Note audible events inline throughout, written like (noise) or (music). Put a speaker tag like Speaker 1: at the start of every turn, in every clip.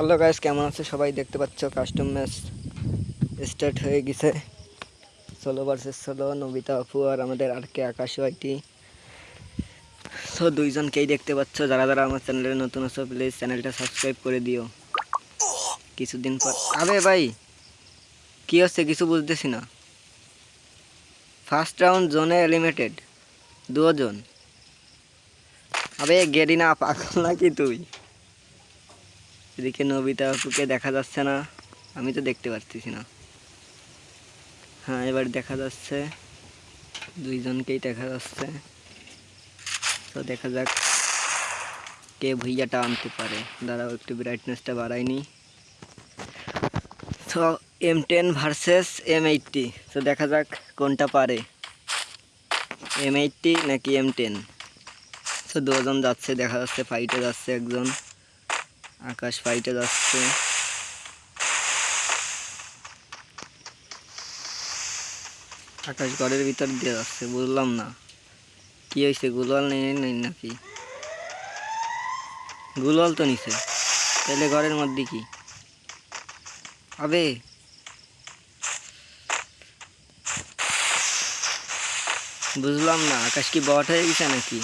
Speaker 1: Hello guys কেমন আছে? সবাই দেখতে পাচ্ছ কাস্টম ম্যাচ স্টার্ট হয়ে গেছে। ষোলো ভার্সেস ষোলো নবিতা আপু আর আমাদের আর কে আকাশ ওয়াইটি তো দুইজনকেই দেখতে পাচ্ছ। যারা যারা আমার চ্যানেলে নতুন আছো প্লিজ চ্যানেলটা সাবস্ক্রাইব করে দিও। কিছুদিন পর আবে ভাই, কি হচ্ছে? কিছু বুঝতেছি না। ফার্স্ট রাউন্ড জোনে এলিমিটেড দুজন। আবে গেরিনা পাগল নাকি তুই? এদিকে নবিতা আপুকে দেখা যাচ্ছে না। আমি তো দেখতে পারতেছি না। হ্যাঁ এবার দেখা যাচ্ছে। দুইজনকেই দেখা যাচ্ছে। তো দেখা যাক কে ভুইয়াটা আনতে পারে। দাঁড়াও, একটু ব্রাইটনেসটা বাড়াইনি তো M ten versus M eighty তো দেখা যাক কোনটা পারে। এম এইটটি নাকি এম টেন তো দুজন যাচ্ছে, দেখা যাচ্ছে ফাইটে যাচ্ছে একজন। আকাশ ফাইটে যাচ্ছে। আকাশ ঘরের ভিতর দিয়ে যাচ্ছে, বুঝলাম না। কি হয়েছে গুলওয়াল নেই নাকি? গুলওয়াল তো নিছে। তাহলে ঘরের মধ্যে কি? আবে! বুঝলাম না, আকাশ কি বট হয়ে গেছে নাকি?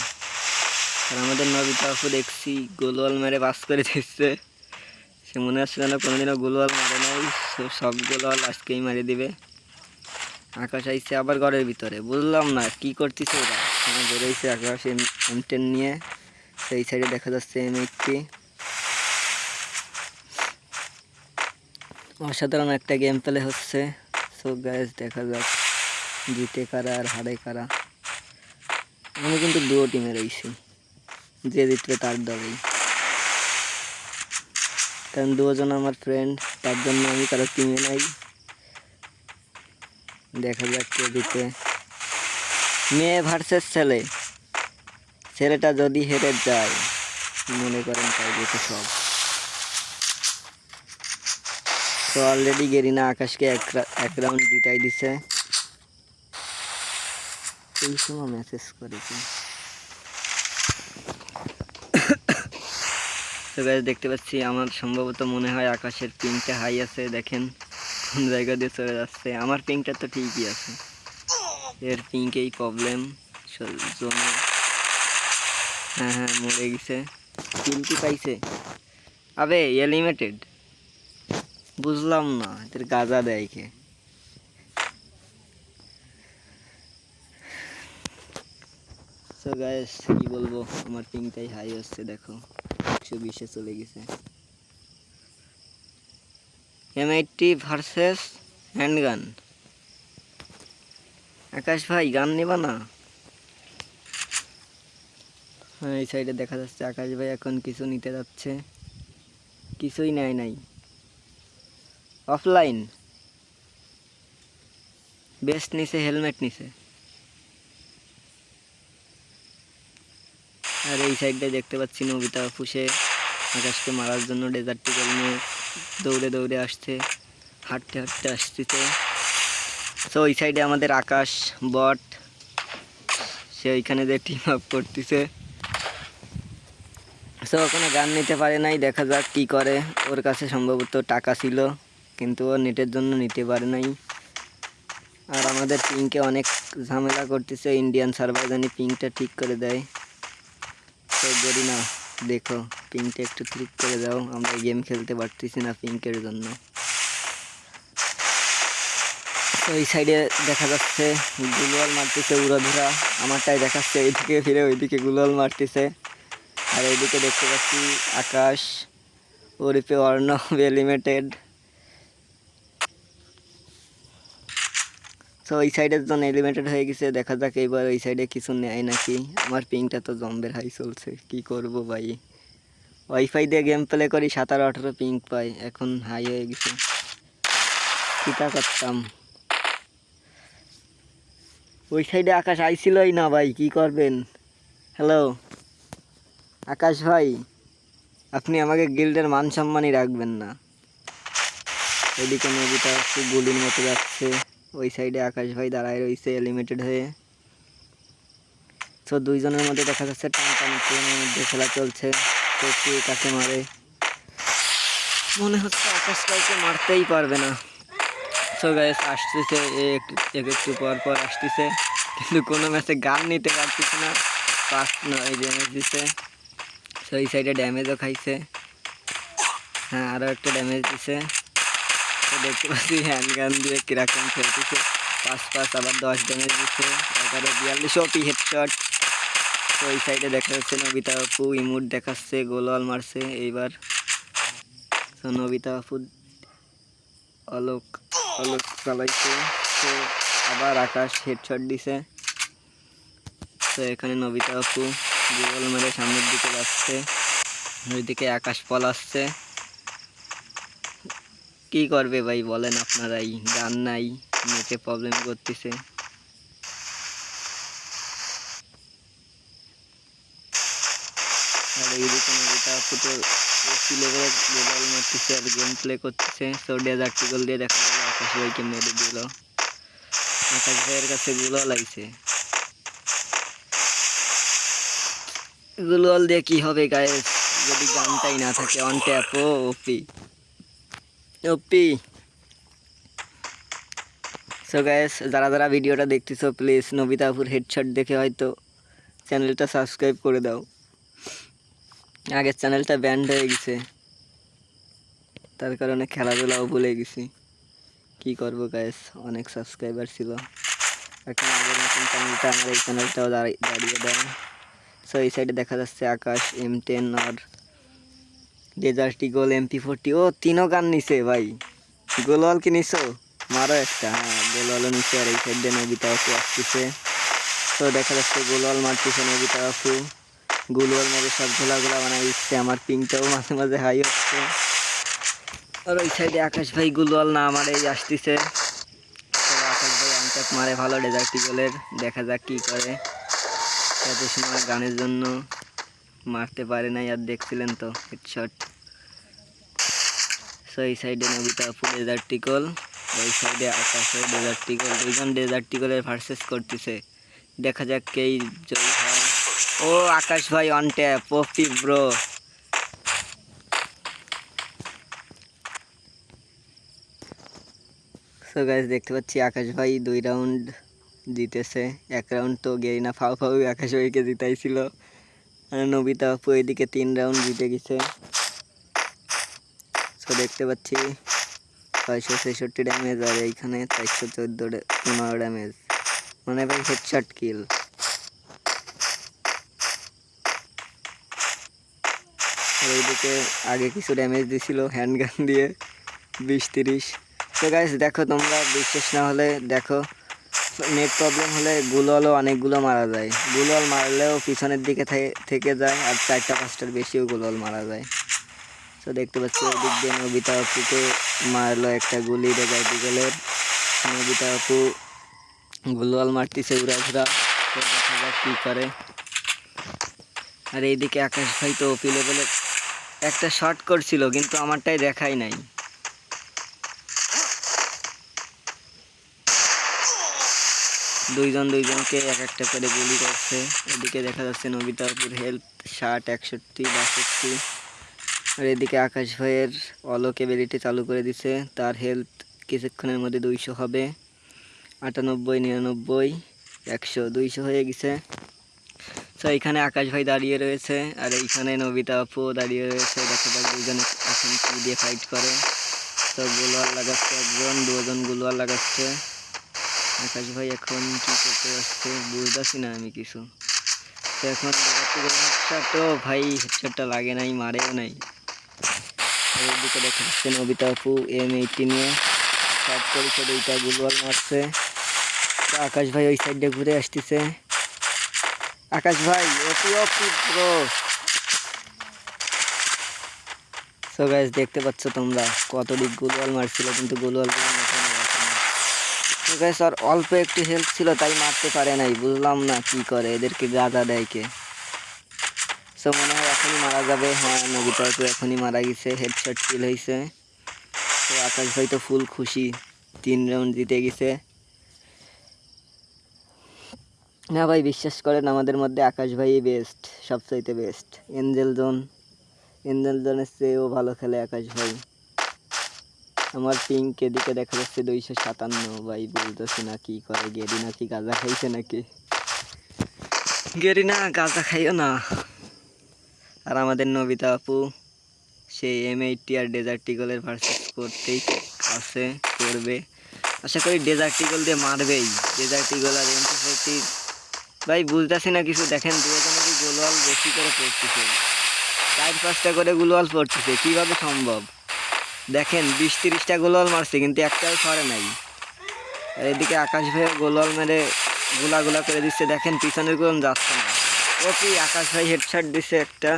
Speaker 1: আর আমাদের নবিতা আপু দেখছি গোলওয়াল মেরে পাস করে দিচ্ছে সে মনে হচ্ছে যেন কোনোদিনও গোলওয়াল মারে নাই, সে সব গোলওয়াল আজকেই মারি দিবে। আকাশ আইছে আবার ঘরের ভিতরে। বুঝলাম না কি করতেছে ওরা। বেরোইছে আকাশ এম এম টেন নিয়ে। সেই সাইডে দেখা যাচ্ছে এম এইটটি অসাধারণ একটা গেম প্লে হচ্ছে। সো গ্যাস দেখা যাক জিতে কারা আর হারে কারা। আমি কিন্তু দুটো টিমে রয়েছি। যে জিতবে তার দলেই। কারণ দুজন আমার ফ্রেন্ড তার জন্য আমি কারও কিনে নাই। দেখা যাক কে জিতে। মেয়ে ভার্সেস ছেলে। ছেলেটা যদি হেরে যায়, মনে করেন তাই যেতে সব। তো অলরেডি গেরিনা আকাশকে এক রাউন্ড জিতাই দিছে। এই সময় মেসেজ করেছি। তো দেখতে পাচ্ছি, আমার সম্ভবত মনে হয় আকাশের পিংটা হাই আছে, দেখেন, কোন জায়গা দিয়ে চলে যাচ্ছে। আমার পিংটা তো ঠিকই আছে। এর পিঙ্কেই প্রবলেম হ্যাঁ হ্যাঁ মরে গেছে। কিল কি পাইছে? আবে এলিমিটেড বুঝলাম না, এদের গাজা দেয় কে? সো গাইস কি বলব, আমার পিংটাই হাই হচ্ছে, দেখো। একশো বিশে চলে গেছে। M eighty versus handgun Akash ভাই, গান নেবা না? হ্যাঁ এই সাইডে দেখা যাচ্ছে আকাশ ভাই এখন কিছু নিতে যাচ্ছে। কিছুই নেয় নাই। অফলাইন বেস্ট নিছে হেলমেট নিছে। আর এই সাইডটায় দেখতে পাচ্ছি নবিতা ফুসে আকাশকে মারার জন্য ডেজার্ট টিকেল নিয়ে দৌড়ে দৌড়ে আসছে, হাঁটতে হাঁটতে আসতেছে। তো ওই সাইডে আমাদের আকাশ, বট, সে ওইখানে যে টিম আপ করতেছে। সো ওখানে গান নিতে পারে নাই, দেখা যাক কি করে। ওর কাছে সম্ভবত টাকা ছিল, কিন্তু ও নেটের জন্য নিতে পারে নাই। আর আমাদের পিঙ্কে অনেক ঝামেলা করতেছে ইন্ডিয়ান সার্ভার জানি পিঙ্কটা ঠিক করে দেয়। তো বলি না, দেখো পিঙ্কটা একটু ঠিক করে দাও, আমরা গেম খেলতে পারতেছি না পিঙ্কের জন্য। তো এই সাইডে দেখা যাচ্ছে গুলওয়াল মারতেছে উড়াধুরা, আমারটাই দেখাচ্ছে এইদিকে ফিরে ওইদিকে গুলোয়াল মারতেছে। আর এইদিকে দেখতে পাচ্ছি আকাশ ওরিপে অর্ণব (laughs) লিমিটেড তো ওই সাইডের জন্য এলিমেন্টেড হয়ে গেছে। দেখা যাক এবার ওই সাইডে কিছু নেয় নাকি। আমার পিংটা তো জম্বের হাই চলছে। কি করব ভাই? ওয়াইফাই দিয়ে গেম প্লে করি সাতারো আঠারো পিং পাই। এখন হাই হয়ে গেছে। কিটা করতাম? ওই সাইডে আকাশ আইছিলই না ভাই, কি করবেন? হ্যালো আকাশ ভাই, আপনি আমাকে গিল্ডের মান সম্মানই রাখবেন না। এদিকে নদীটা একটু গুলির মতো যাচ্ছে। ওই সাইডে আকাশ ভাই দাঁড়ায় রয়েছে লিমিটেড হয়ে। তো দুইজনের মধ্যে দেখা যাচ্ছে টান টান ট্রেনের মধ্যে খেলা চলছে। তো কে কাকে মারে? মনে হচ্ছে আকাশ কাউকে মারতেই পারবে না। সো গাইস আসতেছে এক একটু পর পর আসতেছে। কিন্তু কোনো ম্যাচে গান নিতে পারতেছে না। পাঁচ নয় ড্যামেজ দিছে। সো এই সাইডে ড্যামেজও খাইছে। হ্যাঁ আরও একটা ড্যামেজ দিছে। দেখতে পাচ্ছি হ্যান্ড গান দিয়ে কীরকম খেলতেছে। পাঁচ পাঁচ আবার দশ ড্যামেজ দিচ্ছে এগারো, বিয়াল্লিশ ওপি হেডশট তো এই সাইডে দেখা যাচ্ছে নবিতা আপু ইমুট দেখাচ্ছে গোলওয়াল মারছে। এইবার তো নবিতা আপু অলোক অলোক চালাইছে। তো আবার আকাশ হেডশট দিছে। তো এখানে নবিতা আপু গোল মেরে সামনের দিকে যাচ্ছে। ওইদিকে আকাশ পলাচ্ছে। কি করবে ভাই বলেন আপনারাই গান নাই, নেটে প্রবলেম করতেছে। আর গেম প্লে দিয়ে ভাইয়ের কাছে গুলো লাগছে। দিয়ে কি হবে গায়ে যদি গানটাই না থাকে অন ট্যাপ ও ওপি সো গাইস যারা যারা ভিডিওটা দেখতেছো প্লিজ নবিতাপুর হেডশট দেখে হয়তো চ্যানেলটা সাবস্ক্রাইব করে দাও। আগের চ্যানেলটা ব্যান্ড হয়ে গেছে। তার কারণে খেলাধুলাও ভুলে গেছি। কি করব গাইস অনেক সাবস্ক্রাইবার ছিল। এখন আগের মতন চ্যানেলটা আমার এই চ্যানেলটাও দাঁড়িয়ে দাঁড়িয়ে দেয়। সো এই সাইডে দেখা যাচ্ছে আকাশ এম টেন আর ডেজার্ট ইগল এমপি ফোরটি ও তিনও গান নিছে ভাই। গোলওয়াল কি নিছো? মারো একটা হ্যাঁ গোলওয়ালও নিছে আর এই সাইডে নবিতা আপু আসতেছে। তো দেখা যাচ্ছে গোলওয়াল মারতেছে নবিতা আপু গোলওয়াল মেরে সব ঘোলাগুলা বানাই দিচ্ছে আমার পিংটাও মাঝে মাঝে হাই হচ্ছে। আর ওই সাইডে আকাশ ভাই গুলওয়াল না মারেই আসতেছে। তো আকাশ ভাই আনচাপ মারে ভালো ডেজার্ট গোলের দেখা যাক কি করে। এত সময় গানের জন্য। মারতে পারে নাই আর দেখছিলেন তো হেডশট সো এই সাইডে নবিতা আপু ডেজার্ট টিকল ওই সাইডে আকাশে ডেজার্ট টিকল দুইজন ডেজার্ট টিকলের ভার্সেস করতেছে। দেখা যাক কেই জয়ী ও, আকাশ ভাই অন ট্যাপ পপি ব্রো সো গাইজ দেখতে পাচ্ছি আকাশ ভাই দুই রাউন্ড জিতেছে। এক রাউন্ড তো গেরিনা ফাউ ফাউ আকাশ ভাইকে জিতাইছিল। নবিতা আপু এদিকে তিন রাউন্ড জিতে গেছে। সো দেখতে পাচ্ছি ছয়শো ছেষট্টি ড্যামেজ আর এইখানে চারশো চোদ্দ পনেরো ড্যামেজ মানে ভাই হেডশট কিল এইদিকে আগে কিছু ড্যামেজ দিছিল হ্যান্ডগান দিয়ে, বিশ তিরিশ। তো গাইস দেখো তোমরা, বিশ্বাস না হলে দেখো। নেট প্রবলেম হলে গুললও অনেকগুলো মারা যায়। গুলল মারলেও পিছনের দিকে থেকে যায় আর চারটা পাঁচটার বেশিও গুলল মারা যায়। তো দেখতে পাচ্ছি ওদিক দিয়ে নবিতা আপুকে মারলো একটা গুলি রেগাই দিগলের। নবিতা আপু গুলওয়াল মারতেছে উড়া ঘুরা। তো দেখা যাক কী করে। আর এইদিকে আকাশ ভাই তো ওপি লেভেলে একটা শর্ট করছিল, কিন্তু আমারটাই দেখাই নাই। দুইজন দুইজনকে এক একটা করে গুলি করছে। এদিকে দেখা যাচ্ছে নবিতাপুর হেলথ ষাট, একষট্টি, বাষট্টি। আর এদিকে আকাশ ভাইয়ের অলোক এবিলিটি চালু করে দিছে। তার হেলথ কিছুক্ষণের মধ্যে দুইশো হবে। আটানব্বই, নিরানব্বই, একশো, দুইশো হয়ে গেছে। তো এখানে আকাশ ভাই দাঁড়িয়ে রয়েছে আর এইখানে নবিতা আপু দাঁড়িয়ে রয়েছে। দেখা যাক দুজনে এখন কি দিয়ে ফাইট করে। তো গোলোয়ার লাগাচ্ছে একজন, দুজন গোলোয়ার লাগাচ্ছে। আকাশ ভাই, এখন কি করতে যাচ্ছে বুঝতেছি না আমি কিছু। তো এখন ও ভাই হেডশটটা লাগে নাই, মারেও নাই। আপু এম এইটি নিয়ে। দুইটা গুলওয়াল মারছে। তো আকাশ ভাই ওই সাইডে ঘুরে আসতেছে। আকাশ ভাই, অতি সো দেখতে পাচ্ছ তোমরা কত দিক গোলওয়াল মারছিল, কিন্তু গোলওয়াল তো গাইস আর অল্প একটু হেল্প ছিল, তাই মারতে পারে নাই। বুঝলাম না কি করে, এদেরকে গাদা দেয় কে? সো মনে হয় এখনই মারা যাবে। হ্যাঁ নবিতা তো এখনই মারা গেছে হেডশট কিল হয়েছে। তো আকাশ ভাই তো ফুল খুশি, তিন রাউন্ড জিতে গেছে। না ভাই, বিশ্বাস করেন, আমাদের মধ্যে আকাশ ভাই বেস্ট সবচাইতে বেস্ট এঞ্জেল জোন এঞ্জেল জোনের চেয়েও ভালো খেলে আকাশ ভাই। আমার পিঙ্ক এদিকে দেখা যাচ্ছে দুইশো সাতান্ন, ভাই বলতেছি না কি করে, গেরি না কি গাঁজা খাইছে নাকি? গেরি না, গাঁজা খাইও না। আর আমাদের নবিতা আপু, সেই এম এইটটি আর ডেজার্টিকলের ভার্সেস করতেই আছে, করবে। আশা করি ডেজার্টিকল দিয়ে মারবেই। ডেজার্টিকল আর এম ভাই বুঝতেছি না কিছু। দেখেন দুজনেরই গোলওয়াল বেশি করে পড়তেছে। চার পাঁচটা করে গোলওয়াল পড়তেছে। কীভাবে সম্ভব? দেখেন, বিশ তিরিশটা গোলওয়াল মারছে, কিন্তু একটাও সরে নাই। আর এদিকে আকাশ ভাই গোলওয়াল মেরে গুলা গুলা করে দিচ্ছে। দেখেন, পিছনের কোন যাচ্ছে না। ও কি, আকাশ ভাই হেডশট দিচ্ছে একটা।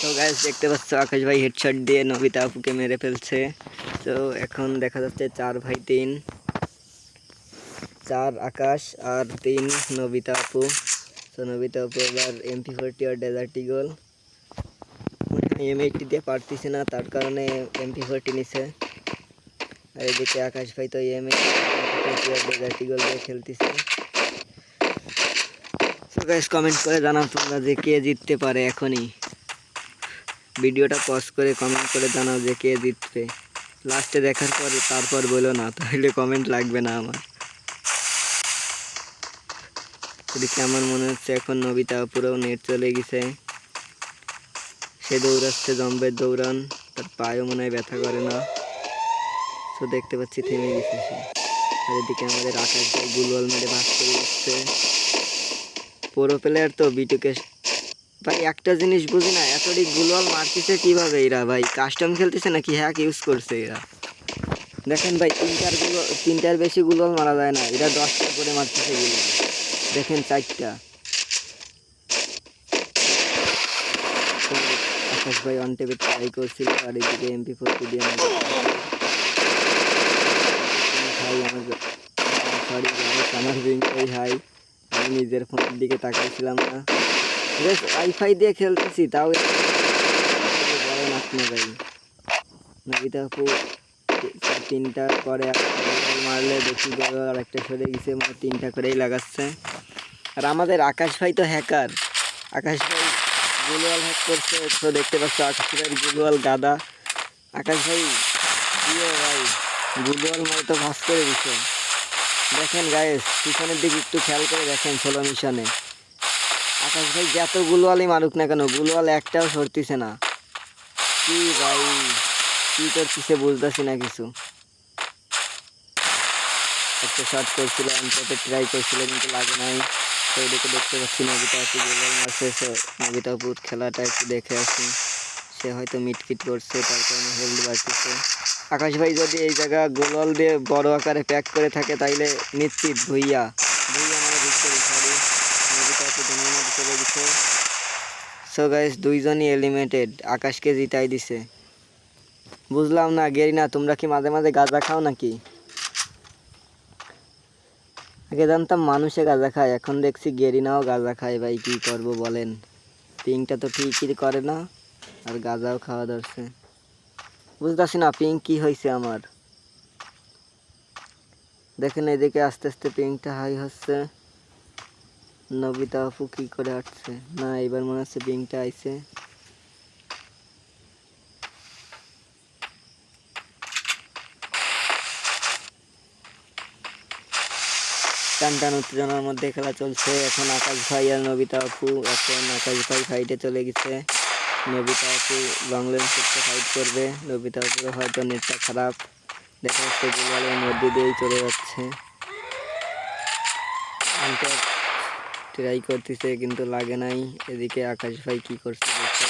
Speaker 1: তো গাইস দেখতে পাচ্ছ, আকাশ ভাই হেডশট দিয়ে নবিতা আপুকে মেরে ফেলছে। তো এখন দেখা যাচ্ছে চার ভাই, তিন। চার আকাশ আর তিন নবিতা আপু। তো নবিতা আপু এবার এমপি ফোরটি আর ডেজার্টি গোল এম এইটটি দিয়ে পারতেছে না, তার কারণে এমপি ফোরটি নিছে আর এদিকে আকাশ ভাই তো এম এইটটি আর গোল দিয়ে খেলতেছে। গাইস কমেন্ট করে জানাও তোমরা যে কে জিততে পারে এখনই। ভিডিওটা পজ করে কমেন্ট করে জানাও যে কে জিতবে। লাস্টে দেখার পরে, তারপর বলো না, তাহলে কমেন্ট লাগবে না আমার। এদিকে আমার মনে হচ্ছে এখন নবিতা পুরো নেট চলে গেছে। সে দৌড়াচ্ছে জম্বের দৌড়ান, তার পায়েও মনে হয় ব্যথা করে না। তো দেখতে পাচ্ছি থেমে গেছে সে। আর এদিকে আমাদের আকাশ গুলওয়াল মেরে ভাগ করে দিচ্ছে পুরো প্লেয়ার তো বিটুকে ভাই, একটা জিনিস বুঝি না এতটি গুলওয়াল মারতেছে কীভাবে এরা? ভাই কাস্টম খেলতেছে নাকি হ্যাক ইউজ করছে এরা? দেখেন ভাই, তিনটারগুলো তিনটার বেশি গুলওয়াল মারা যায় না। এরা দশটা করে মারতেছে গুলওয়াল দেখেন চারটা তো আকাশ ভাই অন টেপে ট্রাই করছিল, আর এদিকে এমপি ফোরটি দিয়ে ভাই আমার সরি আমার রিংটাই হাই। আমি নিজের ফোনের দিকে তাকাইছিলাম না। বেশ ওয়াইফাই দিয়ে খেলতেছি, তাও বড় নাচ না ভাই। নবিতা তিনটা করে মারলে দেখি আর একটা সরে গেছে মানে তিনটা করেই লাগাচ্ছে। আর আমাদের আকাশ ভাই তো হ্যাকার আকাশ ভাই গুলওয়াল হ্যাক করছে, তো দেখতে পাচ্ছ আকাশ ভাই গুলওয়াল গাদা। আকাশ ভাই, প্রিয় ভাই, গুলওয়াল মানে তো ভাস করে দিছে। দেখেন গায়েস পিছনের দিকে একটু খেয়াল করে দেখেন ষোলো মিশনে। আকাশ ভাই, যত গুলওয়ালই মারুক না কেন, গুলওয়াল একটাও সরতিছে না। কি ভাই, কি করতেছে বুঝতেছি না কিছু। একটা শর্ট করছিল অন্ততে ট্রাই করছিল, কিন্তু লাগে নাই। তো এদিকে দেখতে পাচ্ছি নবিতা আপু গোলওয়াল মারছে নবিতা আপুর খেলাটা একটু দেখে আসি। সে হয়তো মিটকিট করছে, তার কারণে হেলদি বাড়তেছে। আকাশ ভাই যদি এই জায়গা গোলওয়াল দিয়ে বড় আকারে প্যাক করে থাকে, তাইলে নিশ্চিত ভুইয়া। ভুইয়া মানে ভিক্টরি চলে গেছে সো গাইস দুইজনই এলিমিনেটেড আকাশকে জিতাই দিছে। বুঝলাম না গেরি না তোমরা কি মাঝে মাঝে গাঁজা খাও নাকি? আগে জানতাম মানুষে গাঁজা খায়, এখন দেখছি গেরিনাও গাঁজা খায়, ভাই কি করব বলেন? পিংটা তো ঠিকই করে না, আর গাঁজাও খাওয়া ধরছে। বুঝতেছি না পিং কি হয়েছে আমার। দেখেন এদিকে আস্তে আস্তে পিংটা হাই হচ্ছে। নবিতা আপু কি করে হাঁটছে? না এবার মনে হচ্ছে পিংটা আইছে। টান টান উত্তেজনার মধ্যে খেলা চলছে। এখন আকাশ ভাই আর নবিতা আপু এখন আকাশ ভাই ফাইটে চলে গেছে। নবিতা আপু লং লেন্স করতে ফাইট করবে। নবিতা আপুর হয়তো নেটটা খারাপ। দেখা যাচ্ছে গোলওয়ালের মধ্যে দিয়েই চলে যাচ্ছে। ট্রাই করতেছে কিন্তু লাগে নাই। এদিকে আকাশ ভাই কি করছে দেখতে।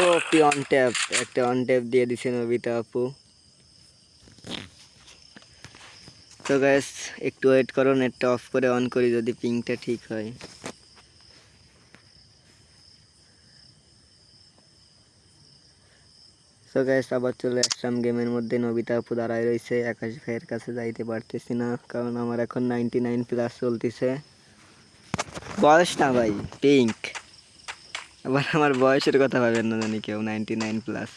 Speaker 1: ও একটি অন ট্যাপ একটা অন ট্যাপ দিয়ে দিছে নবিতা আপু তো গ্যাস একটু ওয়েট করো নেটটা অফ করে অন করি যদি পিংটা ঠিক হয়। তো গ্যাস আবার চলে আসলাম গেমের মধ্যে। নবিতা আপু দাঁড়ায় রয়েছে। আকাশ ভাইয়ের কাছে যাইতে পারতেছি না, কারণ আমার এখন নাইনটি নাইন প্লাস চলতেছে। বয়স না ভাই পিঙ্ক আবার আমার বয়সের কথা ভাবেন না জানি কেউ নাইনটি নাইন প্লাস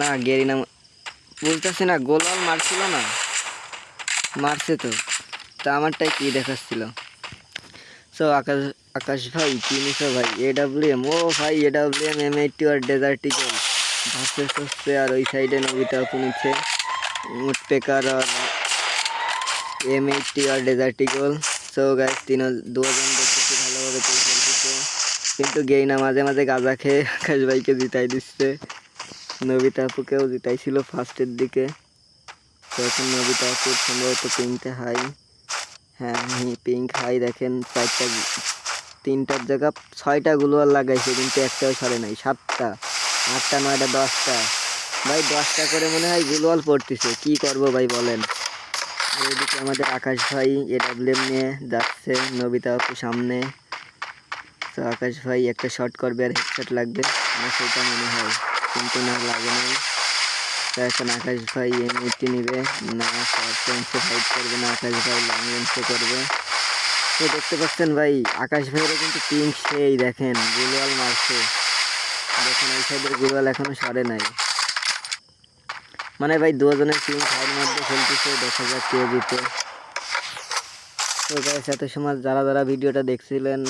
Speaker 1: না গেরি না বুঝতেছি না গোলওয়াল মারছিল না? মারছে তো। তা আমারটাই কি দেখাচ্ছিল? সো আকাশ আকাশ ভাই নিছো ভাই এ ডাব্লিউ এম ও ভাই A W M M eighty R desert eagle versus হচ্ছে আর ওই সাইডে নবিতা আপু নিচ্ছে উডপেকার আর এম এইটটি আর ডেজার্টিকল সো গাইস তিন দুজন দেখতেছি ভালোভাবে কিন্তু গেই না মাঝে মাঝে গাঁজা খেয়ে আকাশ ভাইকে জিতাই দিচ্ছে। নবিতা আপুকেও জিতাইছিল ফার্স্টের দিকে। তো এখন নবিতা আপুর সম্ভবত পিঙ্কটা হাই হ্যাঁ পিঙ্ক হাই দেখেন, চারটা তিনটার জায়গা ছয়টা গুলোয়ার লাগাইছে, কিন্তু একটাও সরে নাই, সাতটা। আটটা, নয়টা, দশটা। ভাই, দশটা করে মনে হয় গুলোয়াল পড়তেছে, কি করব ভাই বলেন? এদিকে আমাদের আকাশ ভাই এডাব্লিউএম নিয়ে যাচ্ছে নবিতা আপু সামনে। তো আকাশ ভাই একটা শট করবে আর হেডশট লাগবে, আমার সেটা মনে হয়। কিন্তু না, লাগে নাই। এখন আকাশ ভাই এমনিটি নিবে। না শর্ট লেন্সে ফাইট করবে না, আকাশ ভাই লং লেন্সে করবে। তো দেখতে পাচ্ছেন ভাই, আকাশ ভাইয়েরও কিন্তু পিঙ্ক সেই দেখেন, গুলওয়াল মারছে। দেখেন, এই সাইডের গুলওয়াল এখনও সরে নাই। মানে ভাই, দুজনের পিঙ্ক হাইয়ের মধ্যে খেলতেছে, দেখা যাক কে জিতে। তো গাইস এত সময় যারা যারা ভিডিওটা দেখছিলেন,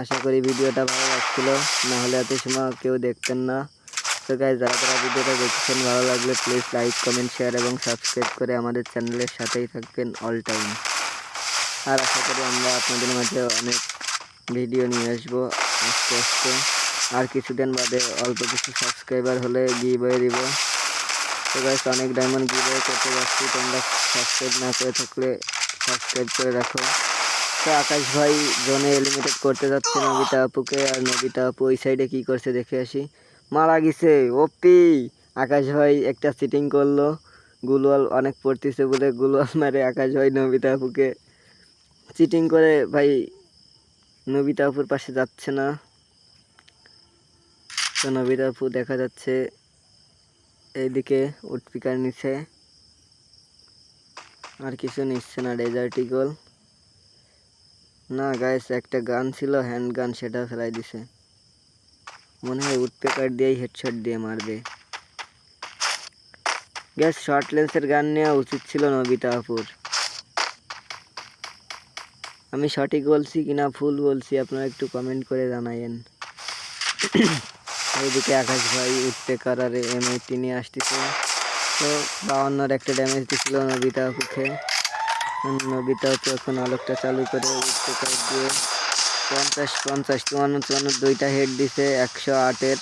Speaker 1: আশা করি ভিডিওটা ভালো লাগছিল। না হলে এত সময় কেউ দেখতেন না। তো গাইস যারা যারা ভিডিওটা দেখছেন, ভালো লাগলে প্লিজ লাইক কমেন্ট শেয়ার এবং সাবস্ক্রাইব করে আমাদের চ্যানেলের সাথেই থাকবেন অল টাইম আর আশা করি আমরা আপনাদের মাঝে অনেক ভিডিও নিয়ে আসব আস্তে আস্তে। আর কিছুদিন বাদে অল্প কিছু সাবস্ক্রাইবার হলে গিয়ে দিব। তো গাইস অনেক ডায়মন্ড গিয়ে করতে যাচ্ছি। তোমরা সাবস্ক্রাইব না করে থাকলে সাবস্ক্রাইব করে রাখো। তো আকাশ ভাই জোনে এলিমিনেট করতে যাচ্ছে নবিতা আপুকে। আর নবিতা আপু ওই সাইডে কী করছে দেখে আসি। মারা গেছে ওপি আকাশ ভাই একটা সিটিং করল। গুলওয়াল অনেক পড়তেছে বলে গুলওয়াল মারে আকাশ ভাই নবিতা আপুকে। চিটিং করে ভাই নবিতা আপুর পাশে যাচ্ছে না। তো নবিতা আপু দেখা যাচ্ছে এইদিকে উটপিকার নিচে। আর কিছু নিচ্ছে না ডেজার্ট ইগল না গাইস একটা গান ছিল হ্যান্ড গান সেটা ফেলাই দিছে। মনে হয় উডপেকার দিয়েই হেডশট দিয়ে মারবে। গ্যাস শর্ট লেন্সের গান নেওয়া উচিত ছিল নবিতা আপুর। আমি সঠিক বলছি কিনা, ভুল বলছি, আপনারা একটু কমেন্ট করে জানাইন এইদিকে আকাশ ভাই উডপেকার আর এম এইটি নিয়ে আসতেছে। তো বাউন্নর একটা ড্যামেজ দিছিল নবিতা আপুকে। নবিতা আপু এখন আলোকটা চালু করে উডপেকার দিয়ে পঞ্চাশ পঞ্চাশ, চুয়ান্ন চুয়ান্ন দুইটা হেড দিছে, একশো আটের।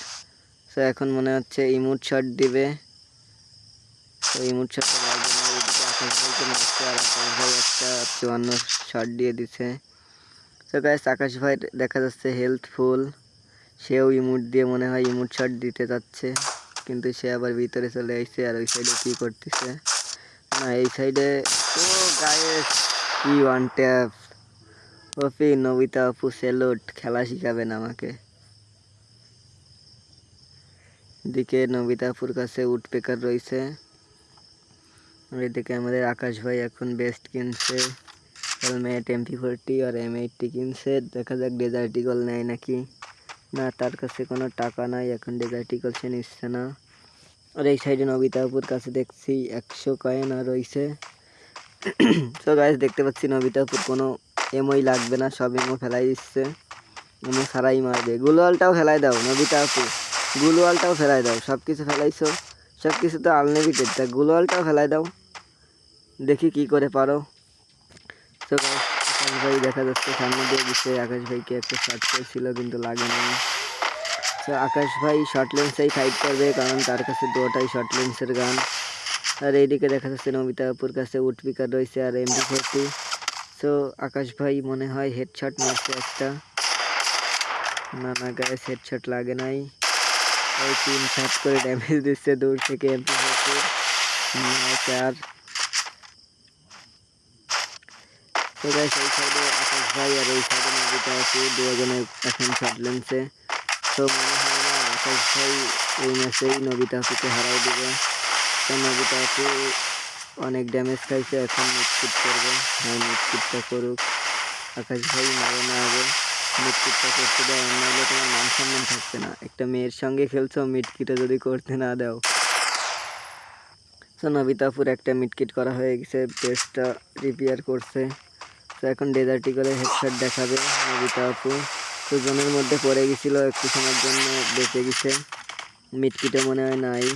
Speaker 1: তো এখন মনে হচ্ছে ইমুট শট দিবে। তো ইমুট ভাই চুয়ান্ন শট দিয়ে দিছে। তো গাইস আকাশ ভাই দেখা যাচ্ছে হেলথফুল সেও ইমুট দিয়ে মনে হয় ইমুট শট দিতে যাচ্ছে। কিন্তু সে আবার ভিতরে চলে আসছে আর ওই সাইডে কী করতেছে? না, এই সাইডে ও গায়ে কি ওয়ান ট্যাপ ওপি নবিতা আপু সেলুট খেলা শিখাবেন আমাকে। দিকে নবিতা আপুর কাছে উডপেকার রয়েছে। আর এদিকে আমাদের আকাশ ভাই এখন বেস্ট কিনছে। হেলমেট এমপি ফোরটি আর এম এইটটি কিনছে। দেখা যাক ডেজার্টিকল নেয় নাকি। না, তার কাছে কোনো টাকা নাই, এখন ডেজার্টিকল সে নিচ্ছে না। আর এই সাইডে নবিতাপুর কাছে দেখছি একশো কয়েন আর রয়েছে। (clears throat) তো গাছ দেখতে পাচ্ছি নবিতাপুর কোনো এমওই লাগবে না, সব এমও ফেলাই দিচ্ছে। এমও ছাড়াই মারবে। গুলোয়ালটাও ফেলাই দাও, নবিতা আপু। গুলোয়ালটাও ফেলাই দাও সব কিছু ফেলাইছো। সব কিছু তো আনলিমিটেড তা গুলোয়ালটাও ফেলাই দাও। দেখি কি করে পারো। তো আকাশ ভাই দেখা যাচ্ছে, সামনে দিয়ে দিচ্ছে। আকাশ ভাইকে একটা শর্ট করেছিল, কিন্তু লাগে না তো আকাশ ভাই শর্ট লেন্সেই ফাইট করবে, কারণ তার কাছে দুটাই শর্ট লেন্সের গান। আর এইদিকে দেখা যাচ্ছে নমিতা আপুর কাছে উটপিকার রয়েছে, আর এমডি ফোরটি তো আকাশ ভাই মনে হয় হেডশট মারছে একটা। না না গায়ে হেডশট লাগে নাই। ওই তিন শট করে ড্যামেজ দিচ্ছে দূর থেকে এমপি ফোরটি চার। আকাশ ভাই আর এই সাইডে নবিতা আপু দুজনে এখন শর্ট লেন্সে তো মনে হয় না আকাশ ভাই এই ম্যাচেই নবিতা আপুকে হারাই দেবে। তো নবিতা আপু অনেক ড্যামেজ খাইছে, এখন মিটকিট করবে। হ্যাঁ মিটকিটটা করুক। আকাশ ভাই মারে না আগে। মিটকিটটা করতে দাও নাহলে তোমার মান সম্মান থাকবে না। একটা মেয়ের সঙ্গে খেলছো মিটকিটা যদি করতে না দাও। তো নবিতাপুর একটা মিটকিট করা হয়ে গেছে পেজটা রিপেয়ার করছে। তো এখন ডেজার্টি করে হেডশট দেখাবে নবিতাপুর তো জনের মধ্যে পড়ে গেছিল, একটু সময়ের জন্য বেঁচে গেছে। মিটকিটে মনে হয় নাই।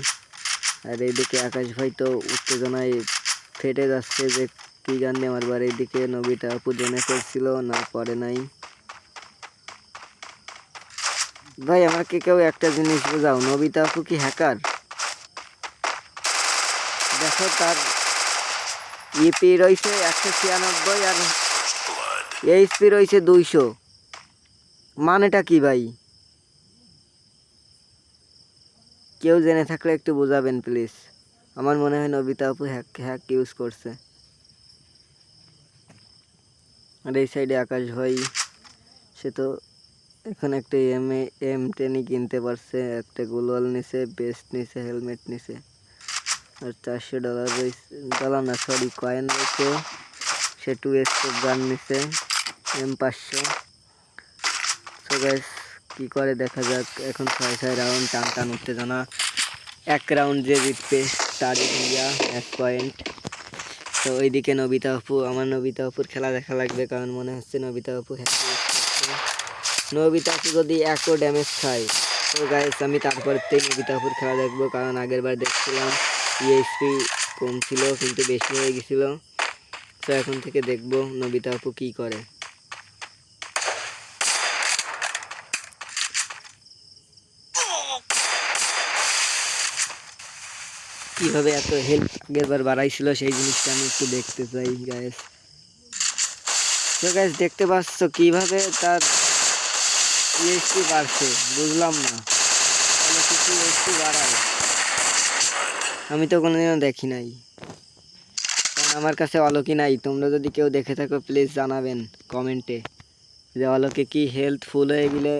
Speaker 1: আর এইদিকে আকাশ ভাই তো উত্তেজনায় ফেটে যাচ্ছে যে কী নিয়ে আমার বাড়ির দিকে নবীটা আপু জেনে করছিল, না পরে নাই। ভাই, আমাকে কেউ একটা জিনিস বোঝাও নবিতা আপু কি হ্যাকার দেখো তার ইপি রয়েছে একশো ছিয়ানব্বই আর এইচপি রয়েছে দুইশো। মানেটা কি ভাই? কেউ জেনে থাকলে একটু বোঝাবেন প্লিজ আমার মনে হয় নবিতা আপু হ্যাক হ্যাক ইউজ করছে। আর এই সাইডে আকাশ ভাই, সে তো এখন একটা এম এ এম টেনই কিনতে পারছে, একটা গ্লোয়াল নিছে বেস্ট নিছে হেলমেট নিছে। আর চারশো ডলার রয়েছে ডলার না সরি কয়েন রয়েছে। সে টু এক্সপোর্ট গান নিছে এম পাঁচশো। সো কী করে দেখা যাক। এখন ছয় ছয় রাউন্ড টান টান উত্তেজনা। এক রাউন্ড যে জিতবে, তার ইন্ডিয়া, এক পয়েন্ট তো ওইদিকে নবিতা আপু, আমার নবিতা আপুর খেলা দেখা লাগবে, কারণ মনে হচ্ছে নবিতা হ্যাপি নবিতা আপু যদি একও ড্যামেজ খায়, তো গাইস আমি তারপরতেই নবিতা আপুর খেলা দেখব, কারণ আগের বার দেখছিলাম ইএসপি কম ছিল, কিন্তু বেশি হয়ে গেছিল। তো এখন থেকে দেখব নবিতা আপু কী করে। কীভাবে এত হেল্প আগের বার বাড়াইছিল সেই জিনিসটা আমি একটু দেখতে চাই গ্যাস তো গ্যাস দেখতে পাচ্ছ কীভাবে তার ইএসপি বাড়ছে, বুঝলাম না। তাহলে ইএসপি বাড়ায়। আমি তো কোনোদিনও দেখি নাই। আমার কাছে অলকি নাই। তোমরা যদি কেউ দেখে থাকো প্লিজ জানাবেন কমেন্টে যে অলকে কি হেলথ ফুল হয়ে গেলে